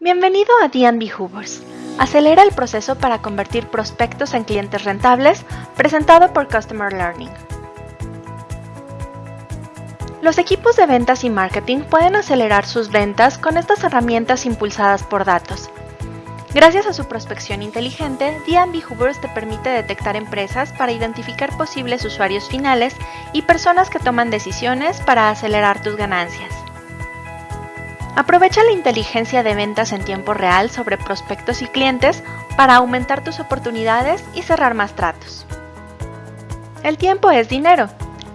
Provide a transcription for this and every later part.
Bienvenido a D&B Hoovers. Acelera el proceso para convertir prospectos en clientes rentables, presentado por Customer Learning. Los equipos de ventas y marketing pueden acelerar sus ventas con estas herramientas impulsadas por datos. Gracias a su prospección inteligente, D&B Hoovers te permite detectar empresas para identificar posibles usuarios finales y personas que toman decisiones para acelerar tus ganancias. Aprovecha la inteligencia de ventas en tiempo real sobre prospectos y clientes para aumentar tus oportunidades y cerrar más tratos. El tiempo es dinero.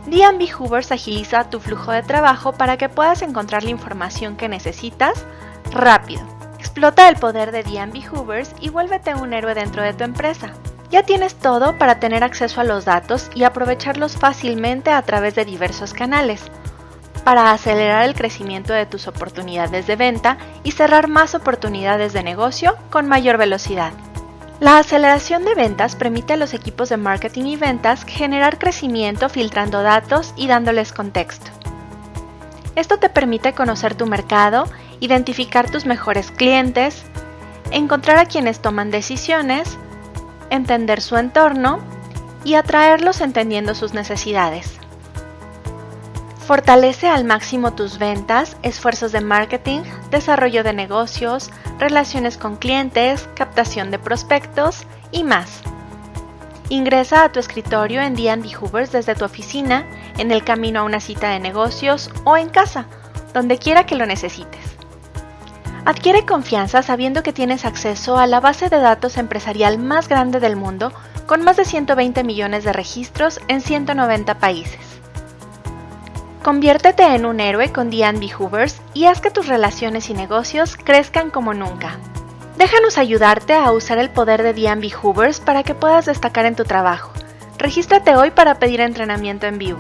D&B Hoovers agiliza tu flujo de trabajo para que puedas encontrar la información que necesitas rápido. Explota el poder de D&B Hoovers y vuélvete un héroe dentro de tu empresa. Ya tienes todo para tener acceso a los datos y aprovecharlos fácilmente a través de diversos canales para acelerar el crecimiento de tus oportunidades de venta y cerrar más oportunidades de negocio con mayor velocidad. La aceleración de ventas permite a los equipos de marketing y ventas generar crecimiento filtrando datos y dándoles contexto. Esto te permite conocer tu mercado, identificar tus mejores clientes, encontrar a quienes toman decisiones, entender su entorno y atraerlos entendiendo sus necesidades. Fortalece al máximo tus ventas, esfuerzos de marketing, desarrollo de negocios, relaciones con clientes, captación de prospectos y más. Ingresa a tu escritorio en D&D Hoovers desde tu oficina, en el camino a una cita de negocios o en casa, donde quiera que lo necesites. Adquiere confianza sabiendo que tienes acceso a la base de datos empresarial más grande del mundo con más de 120 millones de registros en 190 países. Conviértete en un héroe con D&B Hoovers y haz que tus relaciones y negocios crezcan como nunca. Déjanos ayudarte a usar el poder de D&B Hoovers para que puedas destacar en tu trabajo. Regístrate hoy para pedir entrenamiento en vivo.